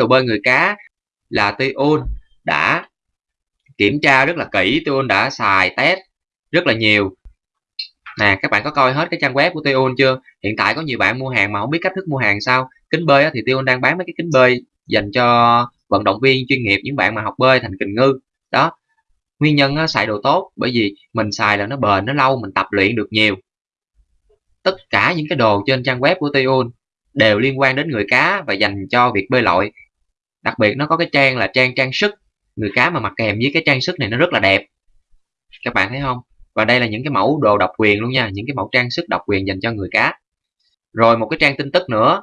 đồ bơi người cá là Tion đã kiểm tra rất là kỹ Tion đã xài test rất là nhiều. Nè các bạn có coi hết cái trang web của Tion chưa? Hiện tại có nhiều bạn mua hàng mà không biết cách thức mua hàng sao. Kính bơi thì Tion đang bán mấy cái kính bơi dành cho vận động viên chuyên nghiệp những bạn mà học bơi thành kình ngư. Đó nguyên nhân á, xài đồ tốt bởi vì mình xài là nó bền nó lâu mình tập luyện được nhiều. Tất cả những cái đồ trên trang web của Tion đều liên quan đến người cá và dành cho việc bơi lội đặc biệt nó có cái trang là trang trang sức. Người cá mà mặc kèm với cái trang sức này nó rất là đẹp. Các bạn thấy không? Và đây là những cái mẫu đồ độc quyền luôn nha, những cái mẫu trang sức độc quyền dành cho người cá. Rồi một cái trang tin tức nữa.